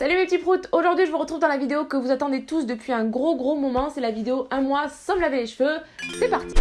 Salut mes petits proutes Aujourd'hui je vous retrouve dans la vidéo que vous attendez tous depuis un gros gros moment, c'est la vidéo un mois sans me laver les cheveux. C'est parti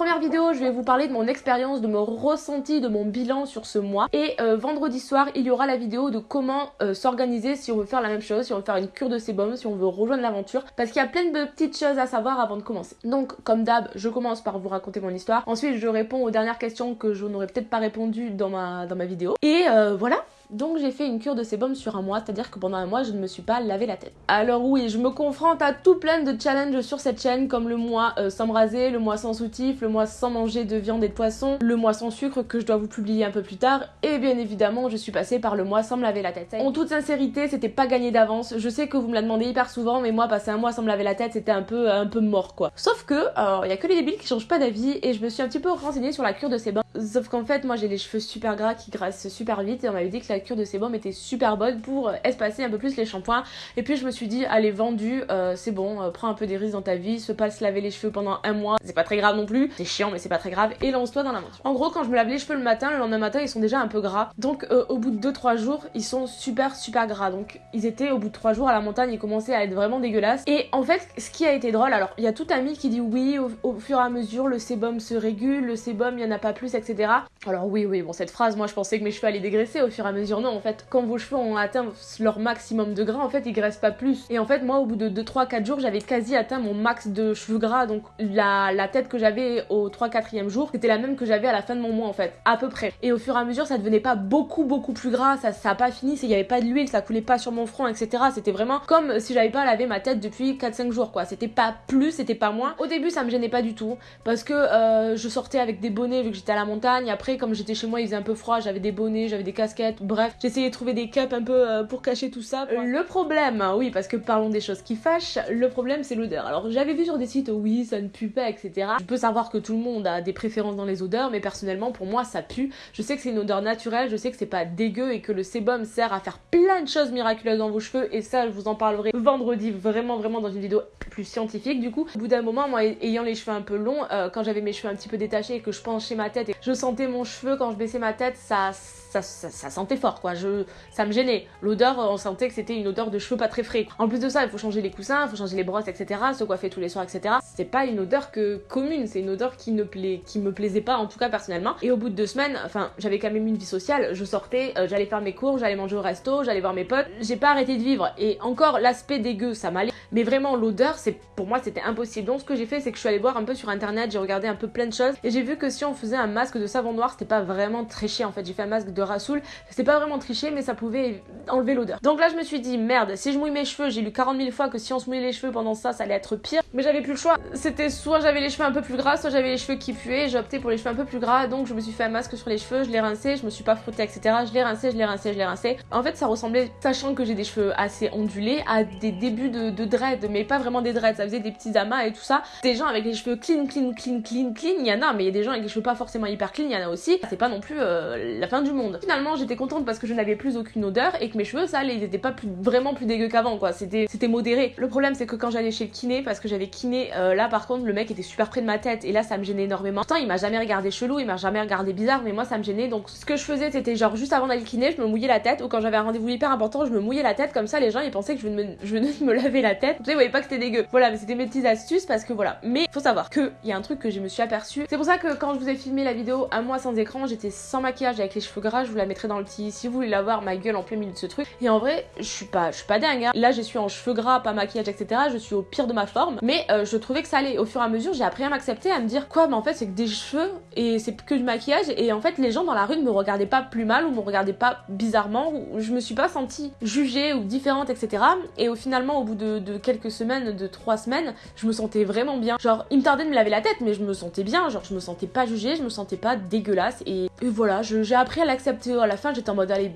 première vidéo, je vais vous parler de mon expérience, de mon ressenti, de mon bilan sur ce mois. Et euh, vendredi soir, il y aura la vidéo de comment euh, s'organiser si on veut faire la même chose, si on veut faire une cure de sébum, si on veut rejoindre l'aventure. Parce qu'il y a plein de petites choses à savoir avant de commencer. Donc, comme d'hab, je commence par vous raconter mon histoire. Ensuite, je réponds aux dernières questions que je n'aurais peut-être pas répondu dans ma, vidéo. Et euh, voilà, donc j'ai fait une cure de sébum sur un mois, c'est-à-dire que pendant un mois je ne me suis pas lavé la tête. Alors oui, je me confronte à tout plein de challenges sur cette chaîne, comme le mois euh, sans me le mois sans soutif, le mois sans manger de viande et de poisson, le mois sans sucre que je dois vous publier un peu plus tard, et bien évidemment je suis passée par le mois sans me laver la tête. En toute sincérité, c'était pas gagné d'avance. Je sais que vous me la demandez hyper souvent, mais moi passer un mois sans me laver la tête, c'était un peu un peu mort quoi. Sauf que, il y a que les débiles qui changent pas d'avis, et je me suis un petit peu renseignée sur la cure de sébum. Sauf qu'en fait, moi j'ai les cheveux super gras qui graissent super vite, et on m'avait dit que la cure de sébum était super bonne pour euh, espacer un peu plus les shampoings. Et puis je me suis dit, allez, vendu, euh, c'est bon, euh, prends un peu des risques dans ta vie, se pas se laver les cheveux pendant un mois, c'est pas très grave non plus, c'est chiant mais c'est pas très grave, et lance-toi dans l'aventure. En gros, quand je me lave les cheveux le matin, le lendemain matin, ils sont déjà un peu gras. Donc au bout de 2-3 jours, ils sont super super gras. Donc ils étaient au bout de 3 jours à la montagne, ils commençaient à être vraiment dégueulasses. Et en fait, ce qui a été drôle, alors il y a tout un mythe qui dit oui, au, au, fur et à mesure, le sébum se régule, le sébum, il y en a pas plus, etc. Alors oui, oui, bon, cette phrase, moi je pensais que mes cheveux allaient dégraisser au fur et à mesure. Non, en fait, quand vos cheveux ont atteint leur maximum de gras, en fait, ils graissent pas plus. Et en fait, moi, au bout de 2-3-4 jours, j'avais quasi atteint mon max de cheveux gras. Donc, la, la tête que j'avais au 3-4e jour, c'était la même que j'avais à la fin de mon mois, en fait, à peu près. Et au fur et à mesure, ça devenait pas beaucoup, beaucoup plus gras. Ça, ça a pas fini, il y avait pas de l'huile, ça coulait pas sur mon front, etc. C'était vraiment comme si j'avais pas lavé ma tête depuis 4-5 jours, quoi. C'était pas plus, c'était pas moins. Au début, ça me gênait pas du tout. Parce que euh, je sortais avec des bonnets vu que j'étais à la montagne. Après, comme j'étais chez moi, il faisait un peu froid, j'avais des bonnets, j'avais des casquettes. Bref, j'essayais de trouver des cups un peu euh, pour cacher tout ça. Le problème, oui, parce que parlons des choses qui fâchent, le problème c'est l'odeur. Alors j'avais vu sur des sites, oui, ça ne pue pas, etc. Je peux savoir que tout le monde a des préférences dans les odeurs, mais personnellement, pour moi, ça pue. Je sais que c'est une odeur naturelle, je sais que c'est pas dégueu et que le sébum sert à faire plein de choses miraculeuses dans vos cheveux, et ça, je vous en parlerai vendredi, vraiment, vraiment dans une vidéo plus scientifique. Du coup, au bout d'un moment, moi, ayant les cheveux un peu longs, euh, quand j'avais mes cheveux un petit peu détachés et que je penchais ma tête et je sentais mon cheveu quand je baissais ma tête, ça, ça, sentait fort, quoi. Je, ça me gênait. L'odeur, on sentait que c'était une odeur de cheveux pas très frais. En plus de ça, il faut changer les coussins, il faut changer les brosses, etc. Se coiffer tous les soirs, etc. C'est pas une odeur que commune, c'est une odeur qui ne plaît, qui me plaisait pas, en tout cas personnellement. Et au bout de deux semaines, enfin, j'avais quand même une vie sociale. Je sortais, euh, j'allais faire mes cours, j'allais manger au resto, j'allais voir mes potes. J'ai pas arrêté de vivre. Et encore, l'aspect dégueu, ça m'allait. Mais vraiment, l'odeur, c'est pour moi, c'était impossible. Donc, ce que j'ai fait, c'est que je suis allée voir un peu sur internet, j'ai regardé un peu plein de choses. Et j'ai vu que si on faisait un masque de savon noir, c'était pas vraiment triché. En fait, j'ai fait un masque de Rasoul. C'était pas vraiment triché, mais ça pouvait enlever l'odeur. Donc là, je me suis dit, merde, si je mouille mes cheveux, j'ai lu 40 000 fois que si on se mouillait les cheveux pendant ça, ça allait être pire. Mais j'avais plus le choix. C'était soit j'avais les cheveux un peu plus gras, soit j'avais les cheveux qui puaient. J'ai opté pour les cheveux un peu plus gras. Donc, je me suis fait un masque sur les cheveux, je l'ai rincé, je me suis pas frotté, etc. Je l'ai rincé, je l'ai rincé, je l'ai rincé. En fait, ça ressemblait, sachant que j'ai des cheveux assez ondulés, à des débuts de, de dread, mais pas vraiment des dreads. Ça faisait des petits amas et tout ça. Des gens avec les cheveux clean, clean, clean, clean, clean. Il y en a, mais il y a des gens avec les cheveux pas forcément hyper clean. Il y en a aussi. C'est pas non plus euh, la fin du monde. Finalement, j'étais contente parce que je n'avais plus aucune odeur et que mes cheveux, ça. Ils étaient pas plus, vraiment plus dégueux qu'avant, quoi. C'était modéré. Le problème, c'est que quand j'allais chez le kiné, parce que j'avais kiné, euh, là par contre, le mec était super près de ma tête et là, ça me gênait énormément. Pourtant, il m'a jamais regardé chelou, il m'a jamais regardé bizarre, mais moi, ça me gênait. Donc, ce que je faisais, c'était genre juste avant d'aller kiné, je me mouillais la tête ou quand j'avais un rendez-vous hyper important, je me mouillais la tête. Comme ça, les gens, ils pensaient que je venais de me, laver la tête. Tu sais, ils voyaient pas que c'était dégueu. Voilà, mais c'était mes petites astuces parce que voilà. Mais faut savoir que il y a un truc que je me suis aperçu. C'est pour ça que quand je vous ai filmé la vidéo un mois sans écran, j'étais sans maquillage avec les cheveux gras. Je vous la mettrai dans le petit si vous voulez la voir, ma gueule en plein milieu de ce truc. Et en vrai, je suis pas, je suis pas dingue. Hein. Là, je suis en cheveux gras, pas maquillage, etc. Je suis au pire de ma forme. Mais euh, je trouvais que ça allait. Au fur et à mesure, j'ai appris à m'accepter, à me dire quoi, mais en fait, c'est que des cheveux et c'est que du maquillage. Et en fait, les gens dans la rue ne me regardaient pas plus mal ou me regardaient pas bizarrement. Ou je me suis pas sentie jugée ou différente, etc. Et au finalement, au bout de, quelques semaines, de trois semaines, je me sentais vraiment bien. Genre, il me tardait de me laver la tête, mais je me sentais bien. Genre, je me sentais pas jugée, je me sentais pas dégueulasse. Et voilà, j'ai appris à l'accepter. À la fin, j'étais en mode, allez,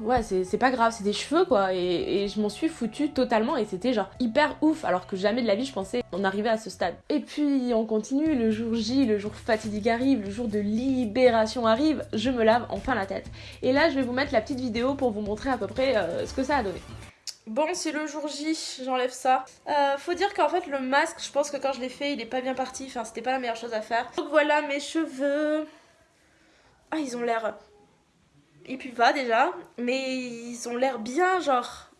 ouais, c'est pas grave, c'est des cheveux quoi. Et, et je m'en suis foutue totalement et c'était genre hyper ouf, alors que jamais de la vie je pensais en arriver à ce stade. Et puis on continue, le jour J, le jour fatidique arrive, le jour de libération arrive, je me lave enfin la tête. Et là je vais vous mettre la petite vidéo pour vous montrer à peu près euh, ce que ça a donné. Bon, c'est le jour J, j'enlève ça. Euh, faut dire qu'en fait, le masque, je pense que quand je l'ai fait, il est pas bien parti. Enfin, c'était pas la meilleure chose à faire. Donc voilà mes cheveux. Ah, ils ont l'air... Pas déjà, mais ils ont l'air bien, genre...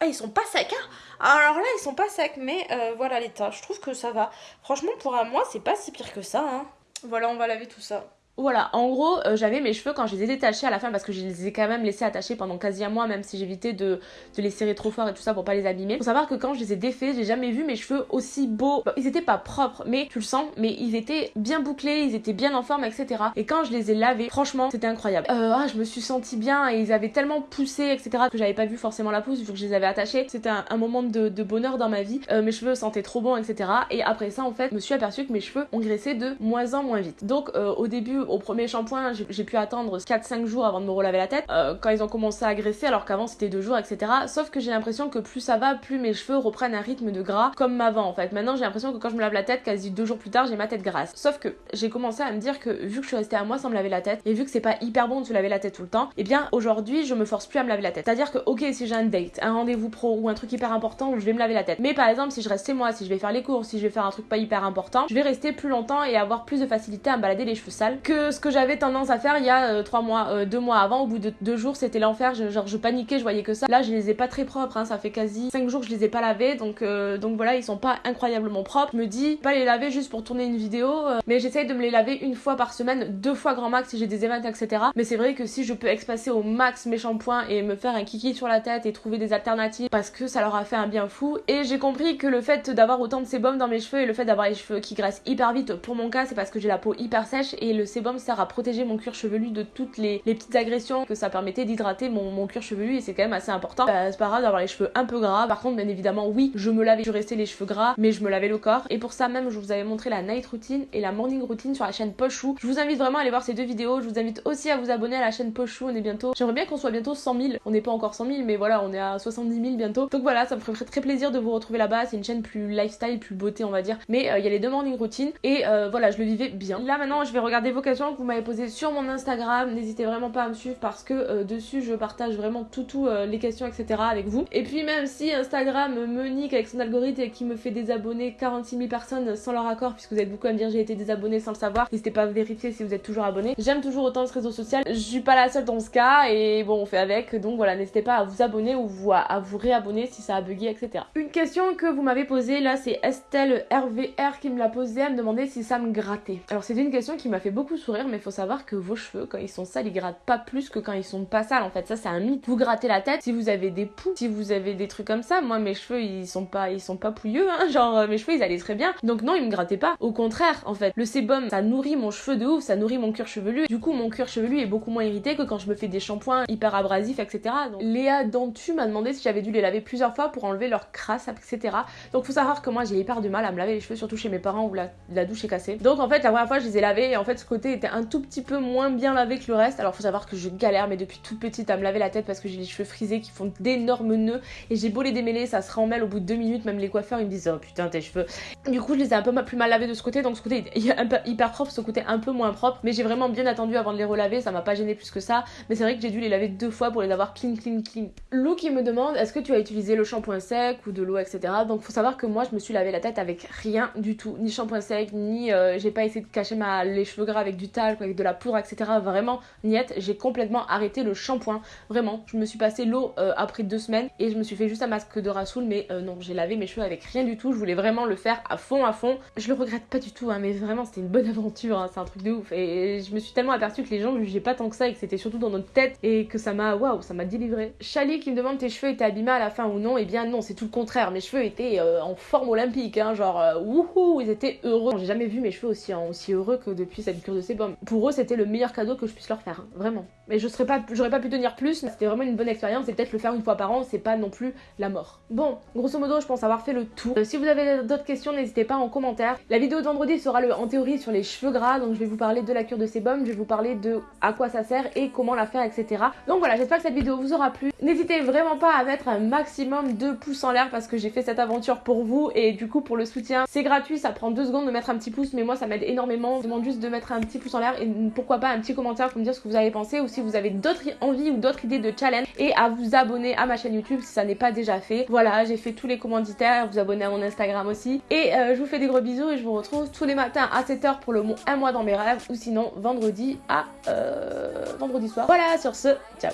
Ah, ils sont pas secs, hein Alors là, ils sont pas secs, mais euh, voilà l'état. Je trouve que ça va. Franchement, pour un mois, c'est pas si pire que ça, hein. Voilà, on va laver tout ça. Voilà, en gros, euh, j'avais mes cheveux quand je les ai détachés à la fin parce que je les ai quand même laissés attachés pendant quasi un mois, même si j'évitais de, de, les serrer trop fort et tout ça pour pas les abîmer. Faut savoir que quand je les ai défaits, j'ai jamais vu mes cheveux aussi beaux. ils étaient pas propres, mais tu le sens, mais ils étaient bien bouclés, ils étaient bien en forme, etc. Et quand je les ai lavés, franchement, c'était incroyable. Euh, ah, je me suis sentie bien et ils avaient tellement poussé, etc. que j'avais pas vu forcément la pousse vu que je les avais attachés. C'était un, moment de, bonheur dans ma vie. Euh, mes cheveux sentaient trop bon, etc. Et après ça, en fait, je me suis aperçue que mes cheveux ont graissé de moins en moins vite. Donc, au début, au premier shampoing, j'ai pu attendre 4-5 jours avant de me relaver la tête euh, quand ils ont commencé à graisser alors qu'avant c'était 2 jours etc. Sauf que j'ai l'impression que plus ça va, plus mes cheveux reprennent un rythme de gras comme avant en fait. Maintenant j'ai l'impression que quand je me lave la tête, quasi 2 jours plus tard j'ai ma tête grasse. Sauf que j'ai commencé à me dire que vu que je suis restée à moi sans me laver la tête et vu que c'est pas hyper bon de se laver la tête tout le temps, et eh bien aujourd'hui je me force plus à me laver la tête. C'est-à-dire que ok si j'ai un date, un rendez-vous pro ou un truc hyper important, je vais me laver la tête. Mais par exemple si je reste chez moi, si je vais faire les cours, si je vais faire un truc pas hyper important, je vais rester plus longtemps et avoir plus de facilité à me balader les cheveux sales que ce que j'avais tendance à faire il y a euh, trois mois, euh, deux mois avant, au bout de deux jours, c'était l'enfer. genre, je paniquais, je voyais que ça. Là, je les ai pas très propres. Hein, ça fait quasi cinq jours que je les ai pas lavés, donc euh, donc voilà, ils sont pas incroyablement propres. Je me dis pas les laver juste pour tourner une vidéo, mais j'essaye de me les laver une fois par semaine, deux fois grand max si j'ai des événements, etc. Mais c'est vrai que si je peux expacer au max mes shampoings et me faire un kiki sur la tête et trouver des alternatives parce que ça leur a fait un bien fou. Et j'ai compris que le fait d'avoir autant de sébum dans mes cheveux et le fait d'avoir les cheveux qui graissent hyper vite, pour mon cas, c'est parce que j'ai la peau hyper sèche et le sébum sert à protéger mon cuir chevelu de toutes les les, petites agressions que ça permettait d'hydrater mon, cuir chevelu et c'est quand même assez important. Bah, c'est pas grave d'avoir les cheveux un peu gras. Par contre, bien évidemment, oui, je me lavais, je restais les cheveux gras, mais je me lavais le corps. Et pour ça même, je vous avais montré la night routine et la morning routine sur la chaîne Pochou. Je vous invite vraiment à aller voir ces deux vidéos. Je vous invite aussi à vous abonner à la chaîne Pochou. On est bientôt. J'aimerais bien qu'on soit bientôt 100 000. On n'est pas encore 100 000, mais voilà, on est à 70 000 bientôt. Donc voilà, ça me ferait très plaisir de vous retrouver là-bas. C'est une chaîne plus lifestyle, plus beauté, on va dire. Mais euh, il y a les deux morning routines et euh, voilà, je le vivais bien. Là maintenant, je vais regarder vos questions que vous m'avez posées sur mon Instagram. N'hésitez vraiment pas à me suivre parce que euh, dessus je partage vraiment tout tout euh, les questions etc avec vous. Et puis même si Instagram me nique avec son algorithme et qui me fait désabonner 46 000 personnes sans leur accord puisque vous êtes beaucoup à me dire j'ai été désabonné sans le savoir, n'hésitez pas à vérifier si vous êtes toujours abonné. J'aime toujours autant ce réseau social, je suis pas la seule dans ce cas et bon on fait avec donc voilà n'hésitez pas à vous abonner ou à, vous réabonner si ça a bugué etc. Une question que vous m'avez posée là c'est Estelle RVR qui me l'a posée, elle me demandait si ça me grattait. Alors c'est une question qui m'a fait beaucoup sourire mais faut savoir que vos cheveux quand ils sont sales ils grattent pas plus que quand ils sont pas sales en fait. Ça c'est un mythe. Vous grattez la tête si vous avez des poux si vous avez des trucs comme ça moi mes cheveux ils sont pas ils sont pas pouilleux hein. Genre euh, mes cheveux ils allaient très bien. Donc non ils me grattaient pas. Au contraire en fait le sébum ça nourrit mon cheveu de ouf ça nourrit mon cuir chevelu. Du coup mon cuir chevelu est beaucoup moins irrité que quand je me fais des shampoings hyper abrasifs etc donc Léa Dantu m'a demandé si j'avais dû les laver plusieurs fois pour enlever leur crasse etc donc faut savoir que moi j'ai hyper du mal à me laver les cheveux surtout chez mes parents où la, la douche est cassée. Donc en fait la première fois je les ai lavés et en fait ce côté était un tout petit peu moins bien lavé que le reste. Alors faut savoir que je galère mais depuis toute petite à me laver la tête parce que j'ai les cheveux frisés qui font d'énormes nœuds et j'ai beau les démêler ça se remmêle au bout de deux minutes. Même les coiffeurs ils me disent oh putain tes cheveux. Du coup je les ai un peu plus mal lavés de ce côté. Donc ce côté est hyper propre ce côté un peu moins propre. Mais j'ai vraiment bien attendu avant de les relaver. Ça m'a pas gêné plus que ça. Mais c'est vrai que j'ai dû les laver deux fois pour les avoir clean clean clean. Lou qui me demande est-ce que tu as utilisé le shampoing sec ou de l'eau etc donc faut savoir que moi je me suis lavé la tête avec rien du tout. Ni shampoing sec ni euh, j'ai pas essayé de cacher ma les cheveux gras avec du talc avec de la poudre etc vraiment niette j'ai complètement arrêté le shampoing. Vraiment, je me suis passé l'eau euh, après deux semaines et je me suis fait juste un masque de Rasoul, mais euh, non, j'ai lavé mes cheveux avec rien du tout. Je voulais vraiment le faire à fond, à fond. Je le regrette pas du tout, hein, mais vraiment, c'était une bonne aventure. Hein, c'est un truc de ouf. Et je me suis tellement aperçue que les gens jugeaient pas tant que ça et que c'était surtout dans notre tête et que ça m'a, waouh, ça m'a délivré. Chali qui me demande tes cheveux étaient abîmés à la fin ou non. Et eh bien non, c'est tout le contraire. Mes cheveux étaient euh, en forme olympique, hein, genre wouhou, ils étaient heureux. J'ai jamais vu mes cheveux aussi, aussi heureux que depuis cette cure de Pour eux, c'était le meilleur cadeau que je puisse leur faire, vraiment. Mais je serais pas, j'aurais pas pu tenir plus, c'était vraiment une bonne expérience et peut-être le faire une fois par an, c'est pas non plus la mort. Bon, grosso modo, je pense avoir fait le tour. Euh, si vous avez d'autres questions, n'hésitez pas en commentaire. La vidéo de vendredi sera le, en théorie sur les cheveux gras, donc je vais vous parler de la cure de sébum, je vais vous parler de à quoi ça sert et comment la faire, etc. Donc voilà, j'espère que cette vidéo vous aura plu. N'hésitez vraiment pas à mettre un maximum de pouces en l'air parce que j'ai fait cette aventure pour vous et du coup pour le soutien, c'est gratuit, ça prend deux secondes de mettre un petit pouce, mais moi ça m'aide énormément. Je demande juste de mettre un petit pouce en l'air et pourquoi pas un petit commentaire pour me dire ce que vous avez pensé ou si vous avez d'autres envies ou d'autres idées de challenge et à vous abonner à ma chaîne YouTube si ça n'est pas déjà fait. Voilà, j'ai fait tous les commanditaires, vous abonner à mon Instagram aussi. Et euh, je vous fais des gros bisous et je vous retrouve tous les matins à 7h pour le mot un mois dans mes rêves ou sinon vendredi à euh, vendredi soir. Voilà, sur ce, ciao